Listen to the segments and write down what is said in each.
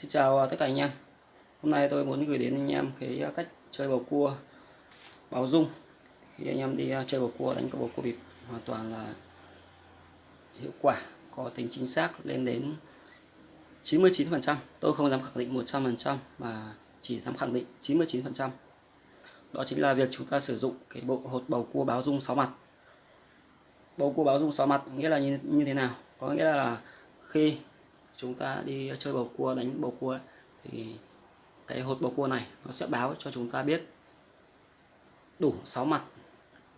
Xin chào tất cả anh em. Hôm nay tôi muốn gửi đến anh em cái à, cách chơi bầu cua báo dung. Khi anh em đi à, chơi bầu cua đánh cái bầu cua bịp hoàn toàn là hiệu quả có tính chính xác lên đến 99% tôi không dám khẳng định 100% mà chỉ dám khẳng định 99% đó chính là việc chúng ta sử dụng cái bộ hột bầu cua báo dung 6 mặt. Bầu cua báo dung 6 mặt nghĩa là như, như thế nào? Có nghĩa là, là khi chúng ta đi chơi bầu cua, đánh bầu cua thì cái hột bầu cua này nó sẽ báo cho chúng ta biết đủ 6 mặt.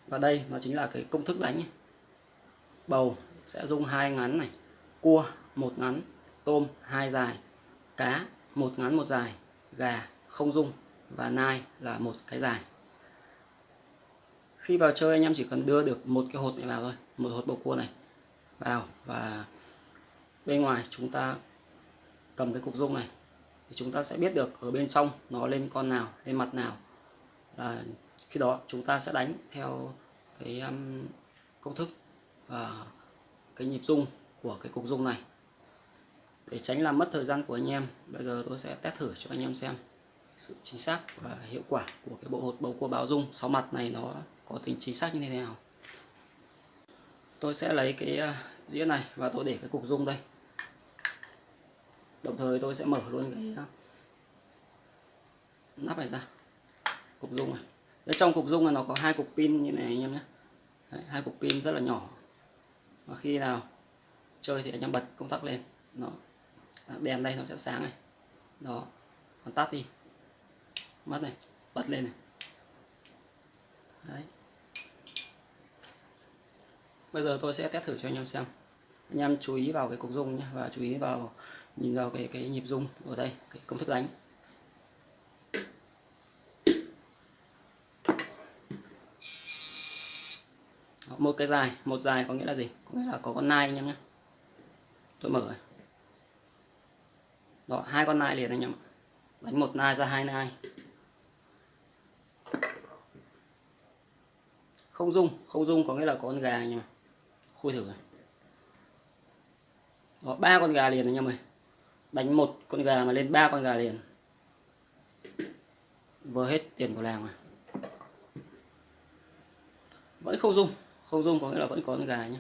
Và đây nó chính là cái công thức đánh bầu sẽ dùng hai ngắn này, cua một ngắn, tôm hai dài, cá một ngắn một dài, gà không dung và nai là một cái dài. Khi vào chơi anh em chỉ cần đưa được một cái hột này vào thôi, một hột bầu cua này vào và bên ngoài chúng ta cầm cái cục dung này thì chúng ta sẽ biết được ở bên trong nó lên con nào lên mặt nào. Là khi đó chúng ta sẽ đánh theo cái um, công thức và cái nhịp dung của cái cục dung này. Để tránh làm mất thời gian của anh em bây giờ tôi sẽ test thử cho anh em xem sự chính xác và hiệu quả của cái bộ hột bầu cua báo dung sáu mặt này nó có tính chính xác như thế nào. Tôi sẽ lấy cái uh, dĩa này và tôi để cái cục dung đây đồng thời tôi sẽ mở luôn cái à, nắp này ra. Cục dung này. Đấy, trong cục dung này nó có hai cục pin như này anh em nhé. Đấy, hai cục pin rất là nhỏ. Và khi nào chơi thì anh em bật công tắc lên. Nó đèn đây nó sẽ sáng này. Đó. Còn tắt đi. Mất này. Bật lên này. Đấy. Bây giờ tôi sẽ test thử cho anh em xem. Anh em chú ý vào cái cục dung nhé và chú ý vào nhìn vào cái cái nhịp rung ở đây, cái công thức đánh. Một cái dài, một dài có nghĩa là gì? Có nghĩa là có con nai anh em nhé. Tôi mở đó, hai con nai liền anh em đánh một nai ra hai nai. Không dung không dung có nghĩa là có con gà anh em khui thử rồi đó, ba con gà liền anh em ơi đánh một con gà mà lên ba con gà liền. Vừa hết tiền của làng mà vẫn không dung. Không dung có nghĩa là vẫn có con gà nhé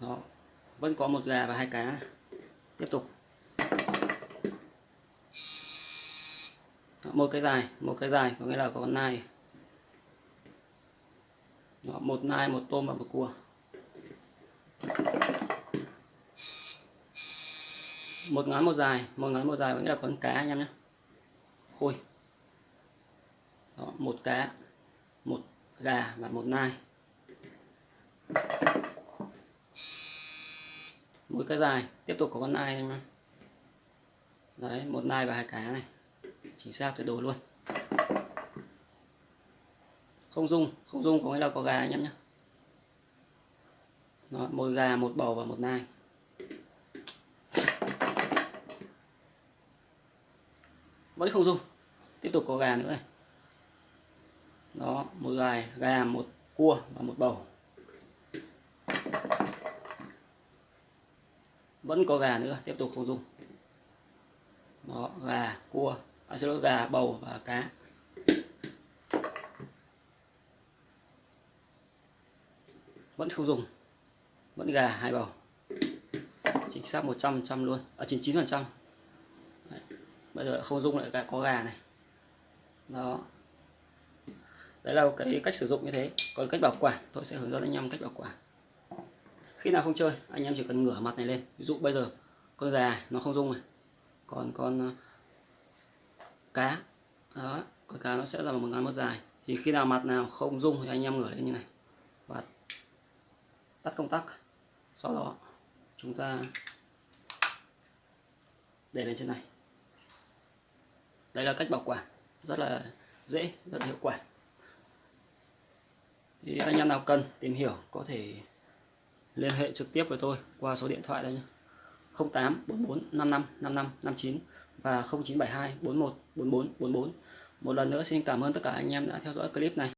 đó. Vẫn có một gà và hai cá. Tiếp tục. Đó, một cái dài một cái dài có nghĩa là có con nai. Đó, một nai một tôm và một cua. Một ngắn một dài một ngắn một dài có nghĩa là con cá anh em nhé. Khôi đó, một cá một gà và một nai. Mỗi cái dài tiếp tục có con nai anh em đấy một nai và hai cá này. Chính xác tuyệt đối luôn. Không dung không dung có nghĩa là có gà anh em nhé. Đó, một gà một bầu và một nai. Vẫn không dùng tiếp tục có gà nữa này. Đó một gà gà một cua và một bầu. Vẫn có gà nữa tiếp tục không dùng đó gà cua à, xin lỗi gà bầu và cá. Vẫn không dùng vẫn gà hai bầu. Chính xác 100 trăm luôn ở à, 99 phần trăm bây giờ không dung lại có gà này. Đó. Đấy là cái cách sử dụng như thế. Còn cách bảo quản, tôi sẽ hướng dẫn anh em cách bảo quản. Khi nào không chơi, anh em chỉ cần ngửa mặt này lên. Ví dụ bây giờ, con gà nó không dung này. Còn con ờ, cá. Đó, con cá nó sẽ là một ngón một dài. Thì khi nào mặt nào không dung thì anh em ngửa lên như này. Và tắt công tắc. Sau đó, chúng ta để lên trên này đây là cách bảo quản, rất là dễ, rất là hiệu quả. Thì anh em nào cần tìm hiểu có thể liên hệ trực tiếp với tôi qua số điện thoại đây nhé. 08 44 55 55 59 và 0972 41 44 44 một lần nữa xin cảm ơn tất cả anh em đã theo dõi clip này.